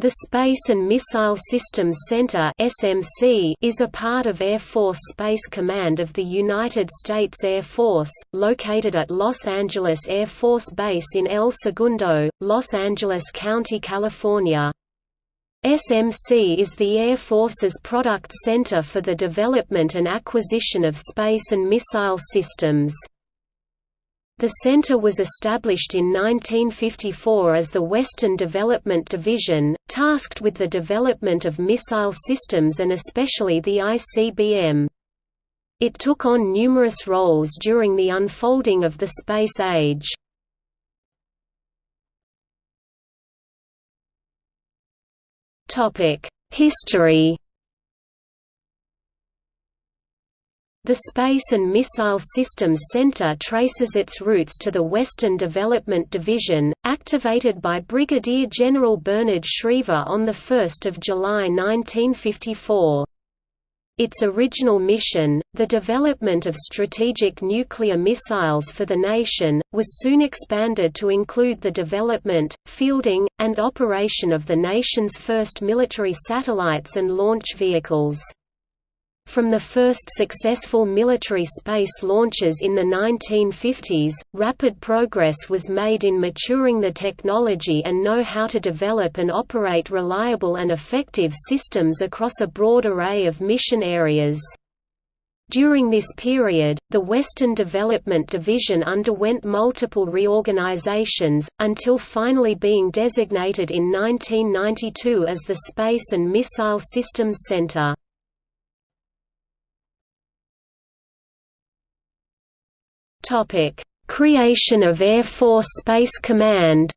The Space and Missile Systems Center (SMC) is a part of Air Force Space Command of the United States Air Force, located at Los Angeles Air Force Base in El Segundo, Los Angeles County, California. SMC is the Air Force's product center for the development and acquisition of space and missile systems. The center was established in 1954 as the Western Development Division, tasked with the development of missile systems and especially the ICBM. It took on numerous roles during the unfolding of the space age. History The Space and Missile Systems Center traces its roots to the Western Development Division, activated by Brigadier General Bernard Schriever on 1 July 1954. Its original mission, the development of strategic nuclear missiles for the nation, was soon expanded to include the development, fielding, and operation of the nation's first military satellites and launch vehicles. From the first successful military space launches in the 1950s, rapid progress was made in maturing the technology and know how to develop and operate reliable and effective systems across a broad array of mission areas. During this period, the Western Development Division underwent multiple reorganizations, until finally being designated in 1992 as the Space and Missile Systems Center. Topic: Creation of Air Force Space Command.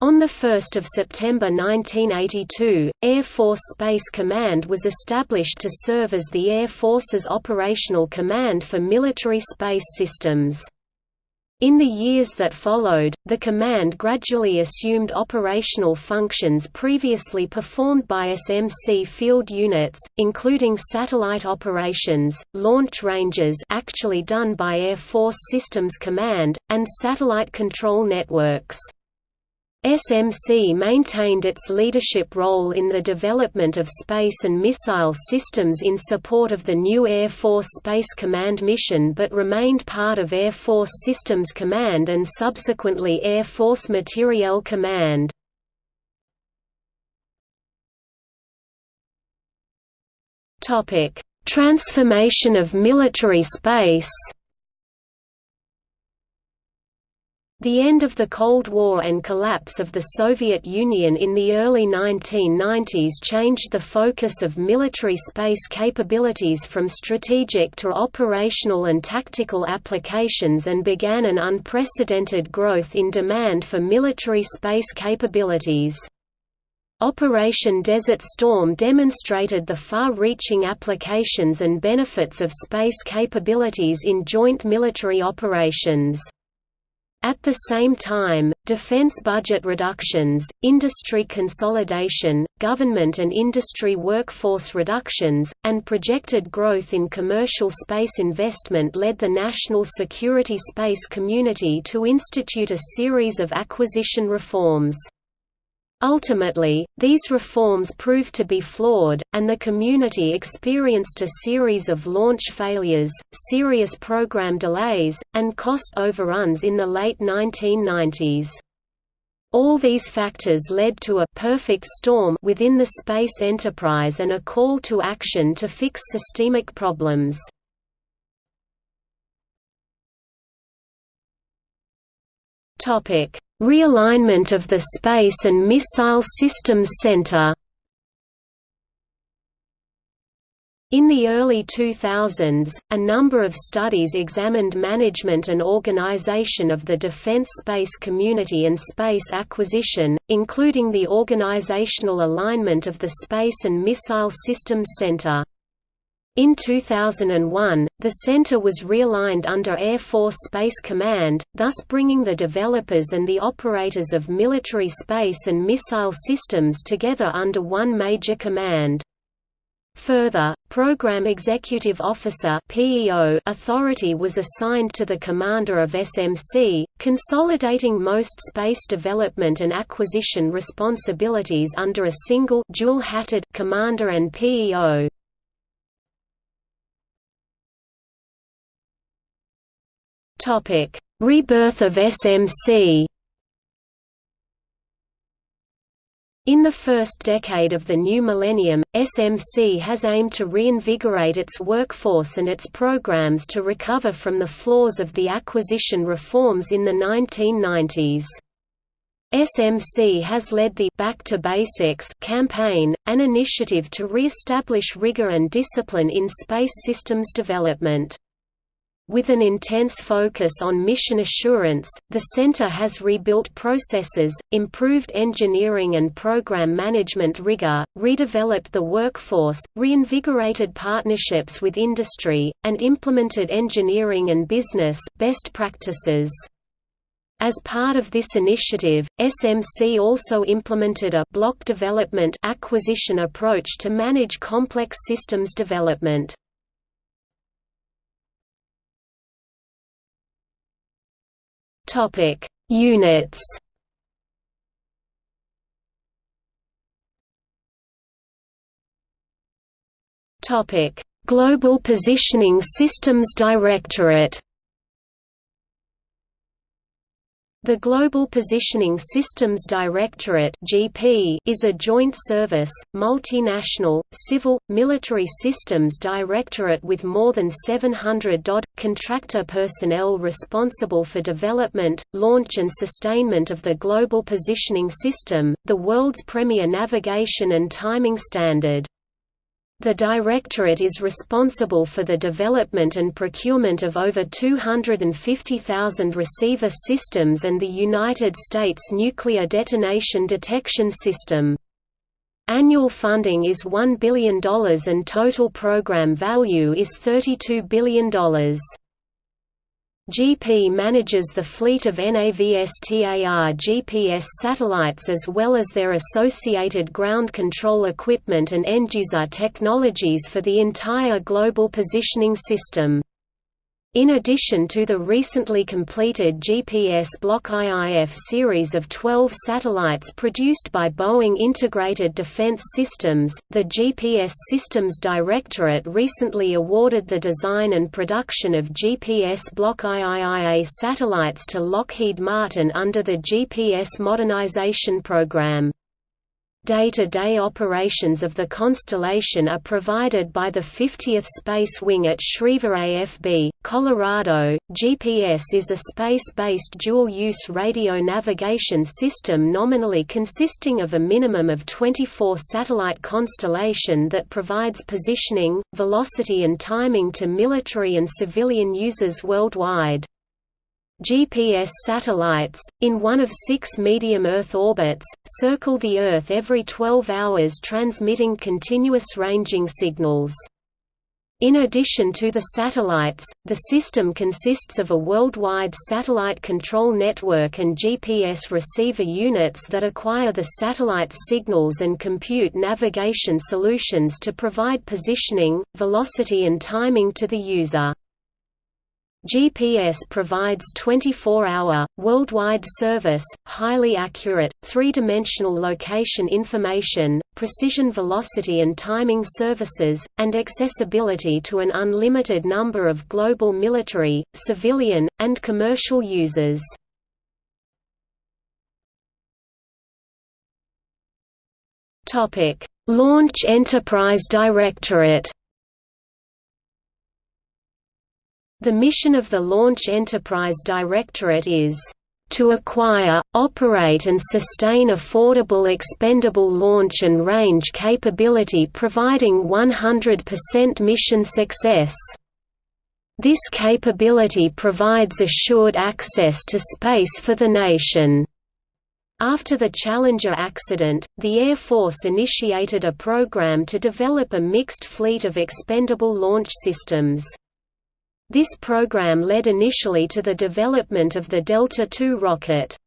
On 1 September 1982, Air Force Space Command was established to serve as the Air Force's operational command for military space systems. In the years that followed, the command gradually assumed operational functions previously performed by SMC field units, including satellite operations, launch ranges actually done by Air Force Systems Command, and satellite control networks. SMC maintained its leadership role in the development of space and missile systems in support of the new Air Force Space Command mission but remained part of Air Force Systems Command and subsequently Air Force Materiel Command. Transformation of military space The end of the Cold War and collapse of the Soviet Union in the early 1990s changed the focus of military space capabilities from strategic to operational and tactical applications and began an unprecedented growth in demand for military space capabilities. Operation Desert Storm demonstrated the far-reaching applications and benefits of space capabilities in joint military operations. At the same time, defense budget reductions, industry consolidation, government and industry workforce reductions, and projected growth in commercial space investment led the national security space community to institute a series of acquisition reforms. Ultimately, these reforms proved to be flawed, and the community experienced a series of launch failures, serious program delays, and cost overruns in the late 1990s. All these factors led to a perfect storm within the space enterprise and a call to action to fix systemic problems. Topic: Realignment of the Space and Missile Systems Center In the early 2000s, a number of studies examined management and organization of the defense space community and space acquisition, including the organizational alignment of the Space and Missile Systems Center. In 2001, the center was realigned under Air Force Space Command, thus bringing the developers and the operators of military space and missile systems together under one major command. Further, Program Executive Officer authority was assigned to the commander of SMC, consolidating most space development and acquisition responsibilities under a single dual-hatted commander and PEO. Rebirth of SMC In the first decade of the new millennium, SMC has aimed to reinvigorate its workforce and its programs to recover from the flaws of the acquisition reforms in the 1990s. SMC has led the Back to Basics campaign, an initiative to re-establish rigor and discipline in space systems development. With an intense focus on mission assurance, the center has rebuilt processes, improved engineering and program management rigor, redeveloped the workforce, reinvigorated partnerships with industry, and implemented engineering and business best practices. As part of this initiative, SMC also implemented a block development acquisition approach to manage complex systems development. Topic: Units. Topic: Global Positioning Systems Directorate. The Global Positioning Systems Directorate (GP) is a joint service, multinational, civil, military systems directorate with more than 700 DoD contractor personnel responsible for development, launch and sustainment of the Global Positioning System, the world's premier navigation and timing standard. The Directorate is responsible for the development and procurement of over 250,000 receiver systems and the United States Nuclear Detonation Detection System. Annual funding is $1 billion and total program value is $32 billion. GP manages the fleet of NAVSTAR GPS satellites as well as their associated ground control equipment and end-user technologies for the entire global positioning system. In addition to the recently completed GPS Block IIF series of 12 satellites produced by Boeing Integrated Defense Systems, the GPS Systems Directorate recently awarded the design and production of GPS Block IIIA satellites to Lockheed Martin under the GPS Modernization Program. Day-to-day -day operations of the constellation are provided by the 50th Space Wing at Schriever AFB, Colorado. GPS is a space-based dual-use radio navigation system nominally consisting of a minimum of 24 satellite constellation that provides positioning, velocity and timing to military and civilian users worldwide. GPS satellites, in one of six medium Earth orbits, circle the Earth every 12 hours transmitting continuous ranging signals. In addition to the satellites, the system consists of a worldwide satellite control network and GPS receiver units that acquire the satellite's signals and compute navigation solutions to provide positioning, velocity and timing to the user. GPS provides 24-hour, worldwide service, highly accurate, three-dimensional location information, precision velocity and timing services, and accessibility to an unlimited number of global military, civilian, and commercial users. Launch Enterprise Directorate The mission of the Launch Enterprise Directorate is to acquire, operate and sustain affordable expendable launch and range capability providing 100% mission success. This capability provides assured access to space for the nation. After the Challenger accident, the Air Force initiated a program to develop a mixed fleet of expendable launch systems. This program led initially to the development of the Delta II rocket.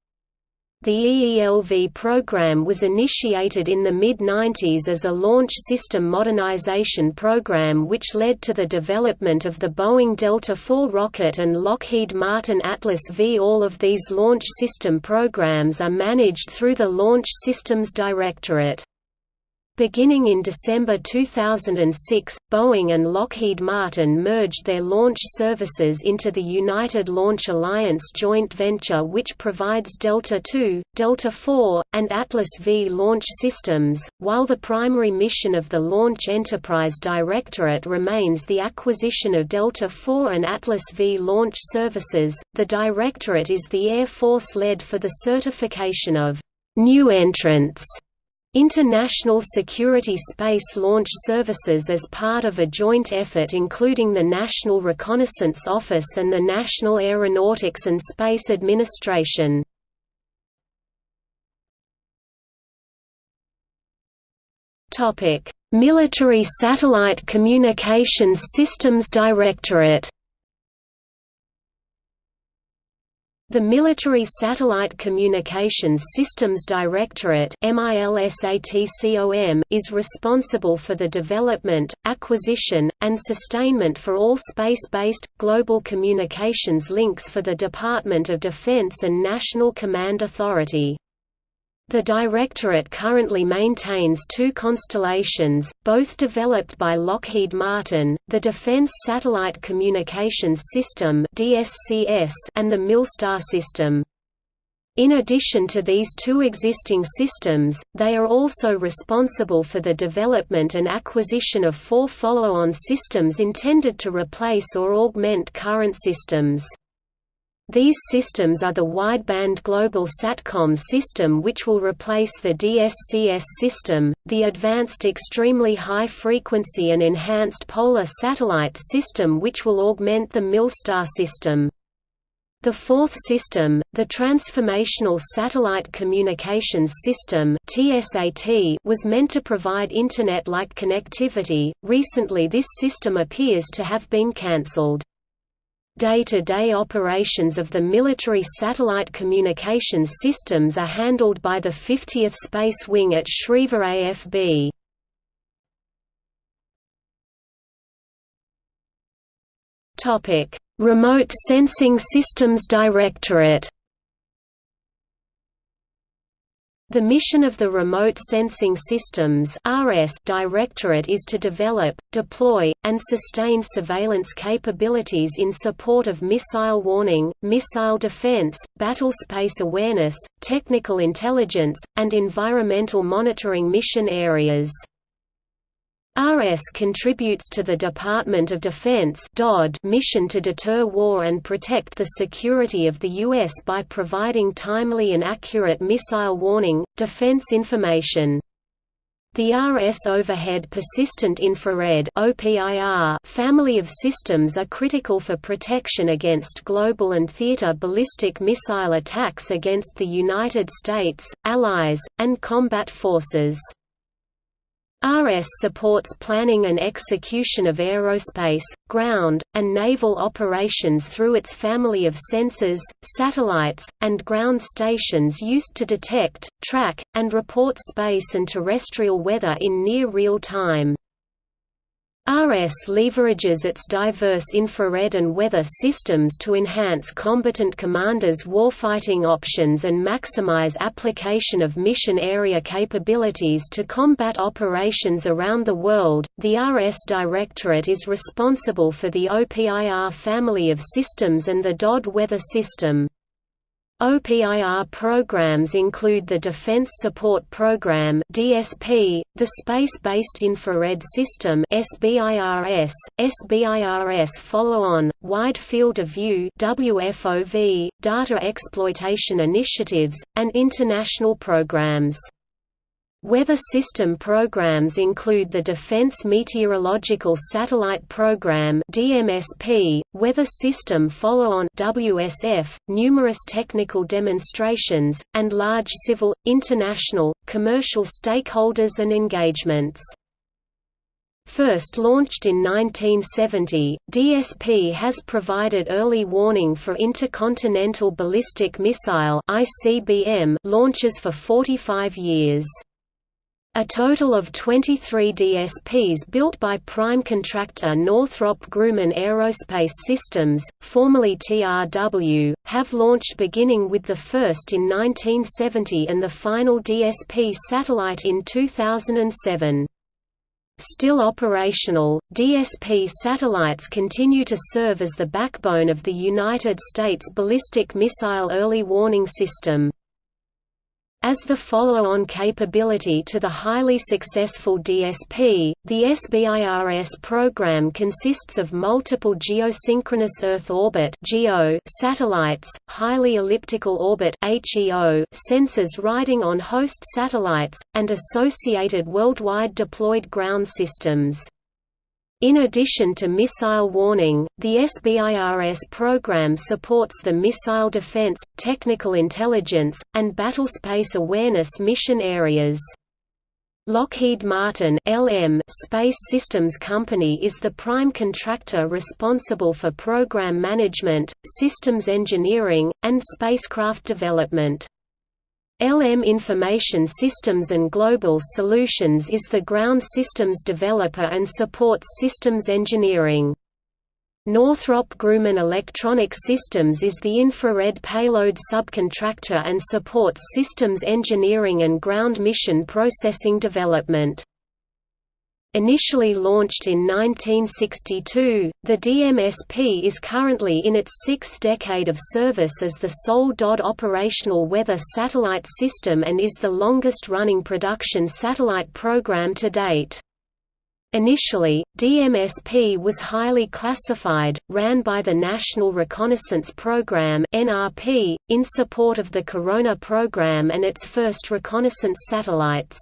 The EELV program was initiated in the mid-90s as a launch system modernization program which led to the development of the Boeing Delta IV rocket and Lockheed Martin Atlas V. All of these launch system programs are managed through the Launch Systems Directorate. Beginning in December 2006, Boeing and Lockheed Martin merged their launch services into the United Launch Alliance joint venture which provides Delta II, Delta IV, and Atlas V launch systems, while the primary mission of the Launch Enterprise Directorate remains the acquisition of Delta IV and Atlas V launch services. The Directorate is the Air Force led for the certification of new entrants International Security Space Launch Services as part of a joint effort including the National Reconnaissance Office and the National Aeronautics and Space Administration. Military Satellite Communications Systems Directorate The Military Satellite Communications Systems Directorate is responsible for the development, acquisition, and sustainment for all space-based, global communications links for the Department of Defense and National Command Authority. The Directorate currently maintains two constellations, both developed by Lockheed Martin, the Defense Satellite Communications System and the MILSTAR system. In addition to these two existing systems, they are also responsible for the development and acquisition of four follow-on systems intended to replace or augment current systems. These systems are the wideband Global Satcom system which will replace the DSCS system, the Advanced Extremely High Frequency and Enhanced Polar Satellite system which will augment the MILSTAR system. The fourth system, the Transformational Satellite Communications System (TSAT), was meant to provide Internet-like connectivity. Recently this system appears to have been cancelled. Day-to-day -day operations of the military satellite communications systems are handled by the 50th Space Wing at Schriever AFB. Remote Sensing Systems Directorate The mission of the Remote Sensing Systems Directorate is to develop, deploy, and sustain surveillance capabilities in support of missile warning, missile defense, battlespace awareness, technical intelligence, and environmental monitoring mission areas. RS contributes to the Department of Defense mission to deter war and protect the security of the U.S. by providing timely and accurate missile warning, defense information. The RS Overhead Persistent Infrared family of systems are critical for protection against global and theater ballistic missile attacks against the United States, allies, and combat forces. RS supports planning and execution of aerospace, ground, and naval operations through its family of sensors, satellites, and ground stations used to detect, track, and report space and terrestrial weather in near real time. RS leverages its diverse infrared and weather systems to enhance combatant commanders' warfighting options and maximize application of mission area capabilities to combat operations around the world. The RS Directorate is responsible for the OPIR family of systems and the DOD weather system. OPIR programs include the Defense Support Program (DSP), the Space-Based Infrared System (SBIRS), SBIRS Follow-on, Wide Field of View (WFOV), Data Exploitation Initiatives, and international programs. Weather system programs include the Defense Meteorological Satellite Program (DMSP), Weather System Follow-on (WSF), numerous technical demonstrations, and large civil, international, commercial stakeholders and engagements. First launched in 1970, DSP has provided early warning for intercontinental ballistic missile (ICBM) launches for 45 years. A total of 23 DSPs built by prime contractor Northrop Grumman Aerospace Systems, formerly TRW, have launched beginning with the first in 1970 and the final DSP satellite in 2007. Still operational, DSP satellites continue to serve as the backbone of the United States Ballistic Missile Early Warning System. As the follow-on capability to the highly successful DSP, the SBIRS program consists of multiple geosynchronous Earth orbit satellites, highly elliptical orbit sensors riding on host satellites, and associated worldwide deployed ground systems. In addition to missile warning, the SBIRS program supports the missile defense, technical intelligence, and battlespace awareness mission areas. Lockheed Martin LM Space Systems Company is the prime contractor responsible for program management, systems engineering, and spacecraft development. LM Information Systems and Global Solutions is the ground systems developer and supports systems engineering. Northrop Grumman Electronic Systems is the infrared payload subcontractor and supports systems engineering and ground mission processing development. Initially launched in 1962, the DMSP is currently in its sixth decade of service as the sole DOD operational weather satellite system and is the longest-running production satellite program to date. Initially, DMSP was highly classified, ran by the National Reconnaissance Program (NRP) in support of the Corona program and its first reconnaissance satellites.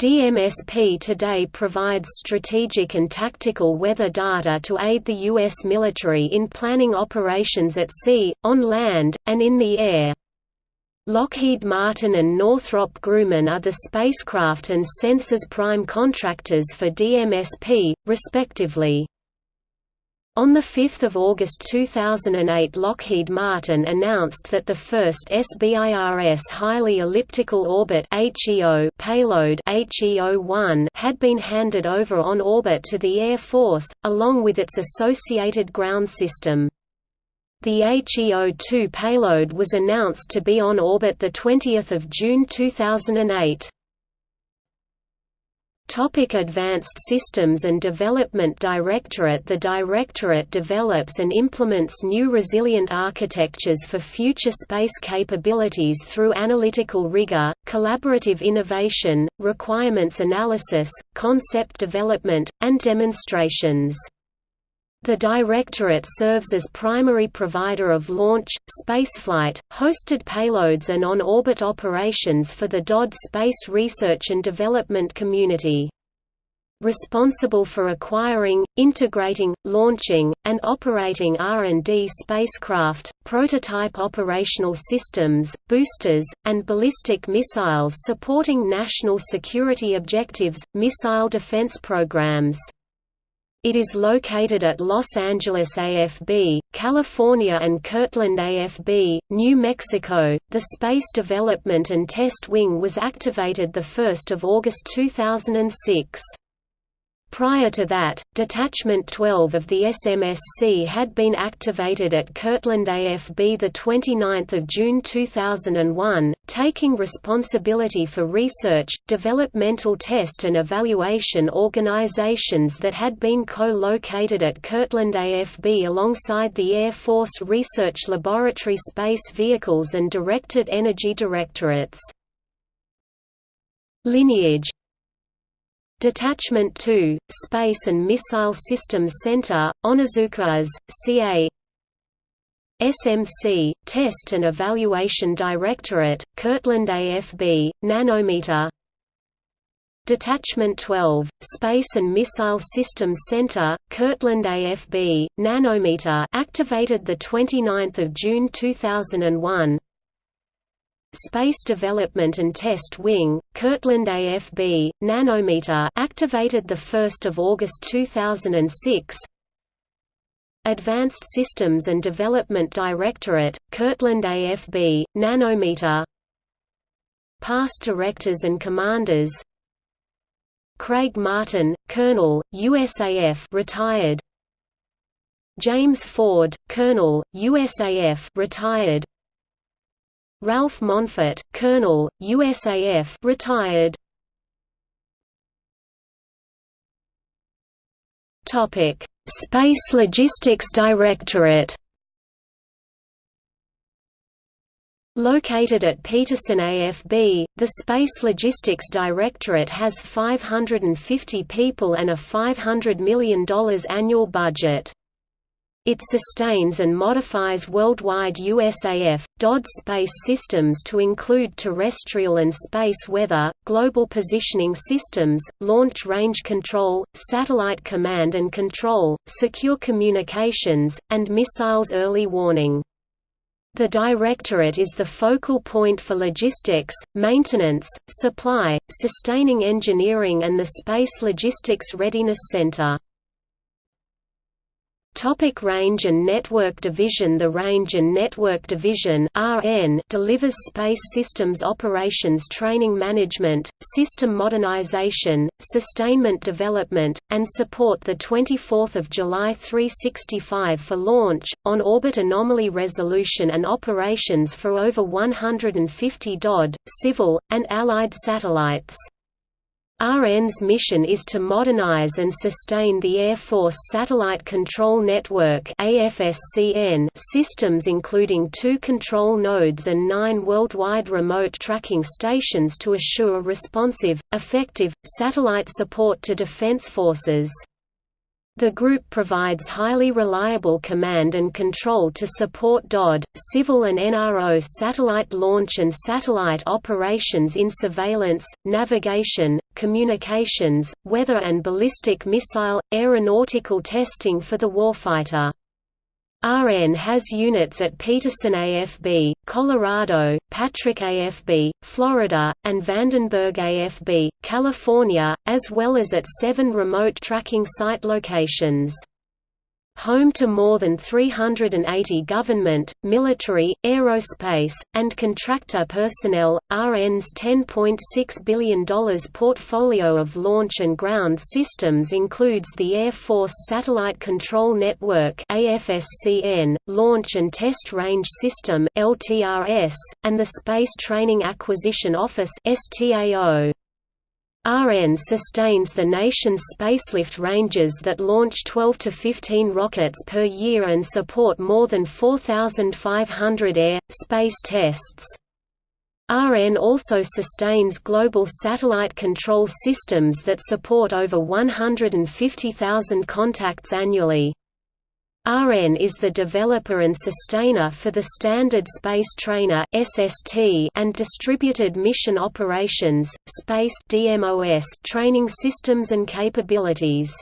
DMSP today provides strategic and tactical weather data to aid the U.S. military in planning operations at sea, on land, and in the air. Lockheed Martin and Northrop Grumman are the spacecraft and sensors prime contractors for DMSP, respectively. On 5 August 2008 Lockheed Martin announced that the first SBIRS Highly Elliptical Orbit payload had been handed over on orbit to the Air Force, along with its associated ground system. The HEO-2 payload was announced to be on orbit 20 June 2008. Topic Advanced Systems and Development Directorate The Directorate develops and implements new resilient architectures for future space capabilities through analytical rigor, collaborative innovation, requirements analysis, concept development, and demonstrations. The Directorate serves as primary provider of launch, spaceflight, hosted payloads and on-orbit operations for the DoD space research and development community. Responsible for acquiring, integrating, launching, and operating R&D spacecraft, prototype operational systems, boosters, and ballistic missiles supporting national security objectives, missile defense programs. It is located at Los Angeles AFB, California and Kirtland AFB, New Mexico. The Space Development and Test Wing was activated 1 August 2006. Prior to that, Detachment 12 of the SMSC had been activated at Kirtland AFB 29 June 2001, taking responsibility for research, developmental test and evaluation organizations that had been co-located at Kirtland AFB alongside the Air Force Research Laboratory Space Vehicles and Directed Energy Directorates. Lineage Detachment 2, Space and Missile Systems Center, Onizuka CA SMC, Test and Evaluation Directorate, Kirtland AFB, Nanometer. Detachment 12, Space and Missile Systems Center, Kirtland AFB, Nanometer activated 29 June 2001 Space Development and Test Wing, Kirtland AFB, Nanometer activated 1 August 2006 Advanced Systems and Development Directorate, Kirtland AFB, Nanometer. Past Directors and Commanders. Craig Martin, Colonel, USAF retired. James Ford, Colonel, USAF retired Ralph Monfort, Colonel, USAF retired Topic Space Logistics Directorate Located at Peterson AFB, the Space Logistics Directorate has 550 people and a $500 million annual budget. It sustains and modifies worldwide USAF, DOD space systems to include terrestrial and space weather, global positioning systems, launch range control, satellite command and control, secure communications, and missiles early warning. The Directorate is the focal point for logistics, maintenance, supply, sustaining engineering and the Space Logistics Readiness Center. Topic Range and Network Division The Range and Network Division RN delivers space systems operations training management, system modernization, sustainment development, and support the 24th of July 365 for launch, on-orbit anomaly resolution and operations for over 150 DOD, civil, and allied satellites. RN's mission is to modernize and sustain the Air Force Satellite Control Network systems including two control nodes and nine worldwide remote tracking stations to assure responsive, effective, satellite support to defense forces. The group provides highly reliable command and control to support DOD, civil and NRO satellite launch and satellite operations in surveillance, navigation, communications, weather and ballistic missile, aeronautical testing for the warfighter. RN has units at Peterson AFB, Colorado, Patrick AFB, Florida, and Vandenberg AFB, California, as well as at seven remote tracking site locations home to more than 380 government, military, aerospace, and contractor personnel. RN's $10.6 billion portfolio of launch and ground systems includes the Air Force Satellite Control Network (AFSCN), Launch and Test Range System (LTRS), and the Space Training Acquisition Office (STAO). RN sustains the nation's spacelift ranges that launch 12 to 15 rockets per year and support more than 4,500 air, space tests. RN also sustains global satellite control systems that support over 150,000 contacts annually. RN is the developer and sustainer for the Standard Space Trainer (SST) and Distributed Mission Operations (Space DMOS) training systems and capabilities.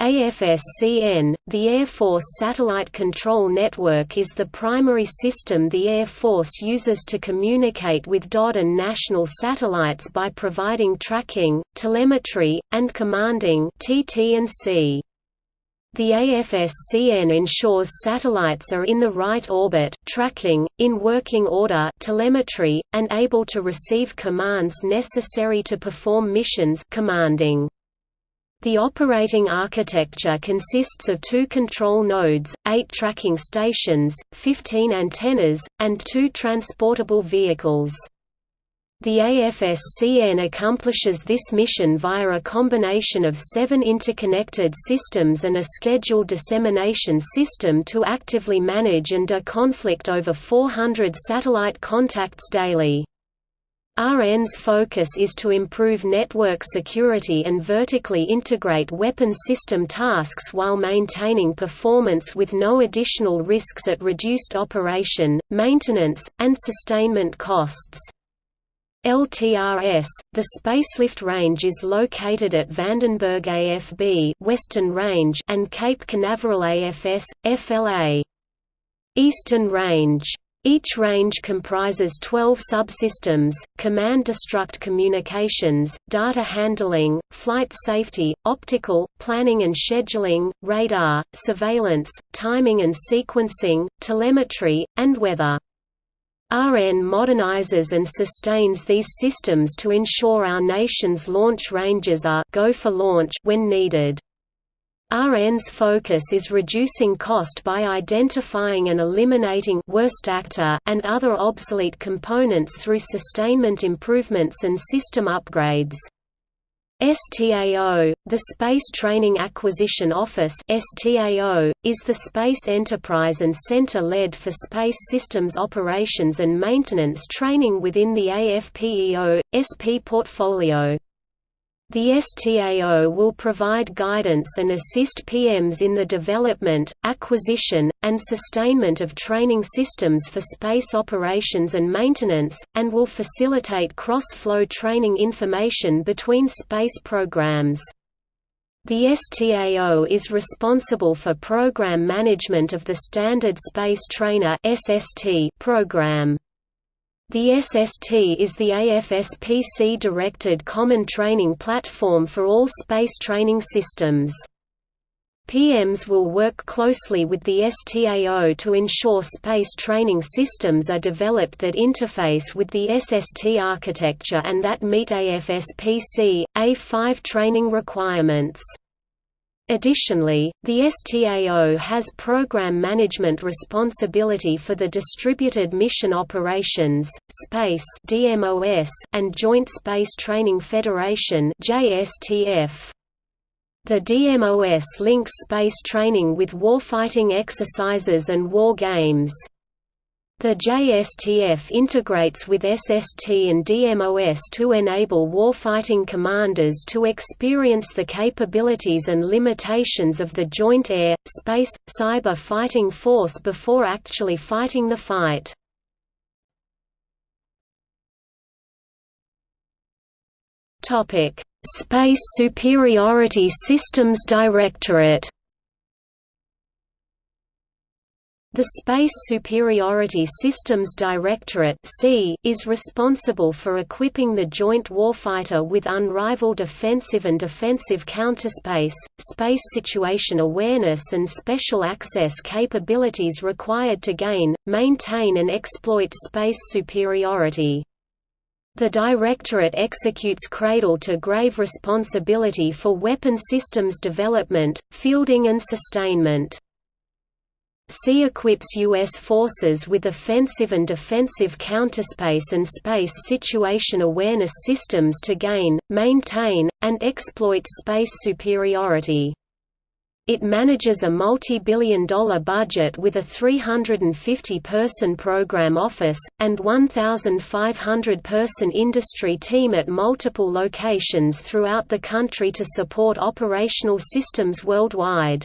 AFSCN, the Air Force Satellite Control Network is the primary system the Air Force uses to communicate with DOD and national satellites by providing tracking, telemetry, and commanding TT&C. The AFSCN ensures satellites are in the right orbit tracking, in working order telemetry, and able to receive commands necessary to perform missions commanding. The operating architecture consists of two control nodes, eight tracking stations, 15 antennas, and two transportable vehicles. The AFSCN accomplishes this mission via a combination of seven interconnected systems and a scheduled dissemination system to actively manage and de-conflict over 400 satellite contacts daily. RN's focus is to improve network security and vertically integrate weapon system tasks while maintaining performance with no additional risks at reduced operation, maintenance, and sustainment costs. LTRS, the spacelift range is located at Vandenberg AFB Western Range and Cape Canaveral AFS, FLA. Eastern Range Each range comprises 12 subsystems, command-destruct communications, data handling, flight safety, optical, planning and scheduling, radar, surveillance, timing and sequencing, telemetry, and weather. RN modernizes and sustains these systems to ensure our nation's launch ranges are go for launch when needed. RN's focus is reducing cost by identifying and eliminating worst actor and other obsolete components through sustainment improvements and system upgrades. STAO, the Space Training Acquisition Office STAO, is the space enterprise and center led for space systems operations and maintenance training within the AFPEO, SP portfolio. The STAO will provide guidance and assist PMs in the development, acquisition, and sustainment of training systems for space operations and maintenance, and will facilitate cross-flow training information between space programs. The STAO is responsible for program management of the Standard Space Trainer program. The SST is the AFSPC-directed common training platform for all space training systems. PMs will work closely with the STAO to ensure space training systems are developed that interface with the SST architecture and that meet AFSPC, A5 training requirements. Additionally, the STAO has program management responsibility for the Distributed Mission Operations, Space and Joint Space Training Federation The DMOS links space training with warfighting exercises and war games. The JSTF integrates with SST and DMOS to enable warfighting commanders to experience the capabilities and limitations of the joint air, space, cyber fighting force before actually fighting the fight. Space Superiority Systems Directorate The Space Superiority Systems Directorate is responsible for equipping the joint warfighter with unrivaled offensive and defensive counterspace, space situation awareness and special access capabilities required to gain, maintain and exploit space superiority. The Directorate executes cradle-to-grave responsibility for weapon systems development, fielding and sustainment. C equips U.S. forces with offensive and defensive counterspace and space situation awareness systems to gain, maintain, and exploit space superiority. It manages a multi-billion dollar budget with a 350-person program office, and 1,500-person industry team at multiple locations throughout the country to support operational systems worldwide.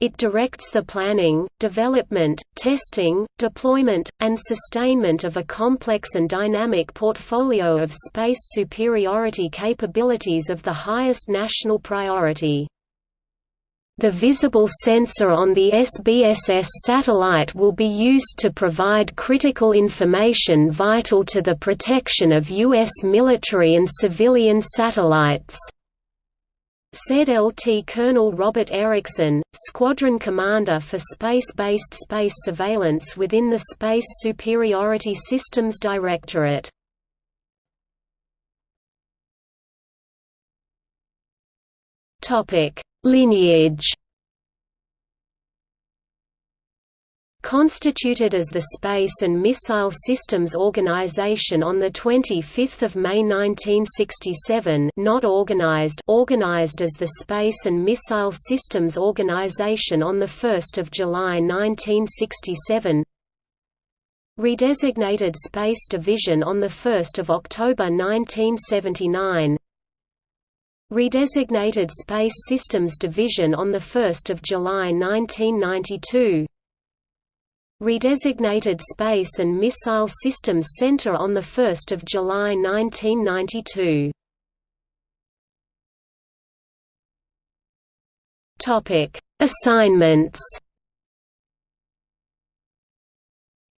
It directs the planning, development, testing, deployment, and sustainment of a complex and dynamic portfolio of space superiority capabilities of the highest national priority. The visible sensor on the SBSS satellite will be used to provide critical information vital to the protection of U.S. military and civilian satellites said LT Colonel Robert Erickson, Squadron Commander for Space-Based Space Surveillance within the Space Superiority Systems Directorate. Lineage Constituted as the Space and Missile Systems Organization on 25 May 1967 not organized organized as the Space and Missile Systems Organization on 1 July 1967 Redesignated Space Division on 1 October 1979 Redesignated Space Systems Division on 1 July 1992 Redesignated Space and Missile Systems Center on 1 July 1992. Assignments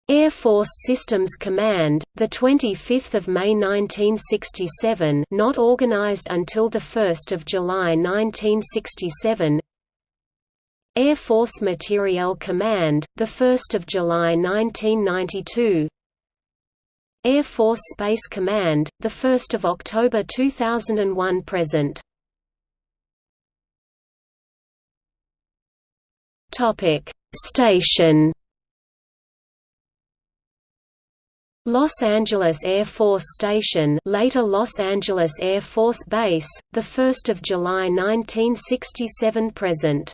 Air Force Systems Command, the 25th of May 1967, not organized until the 1st of July 1967. Air Force Materiel Command, the 1st of July 1992. Air Force Space Command, the 1st of October 2001 present. Station Los Angeles Air Force Station later Los Angeles Air Force Base, 1 July 1967 present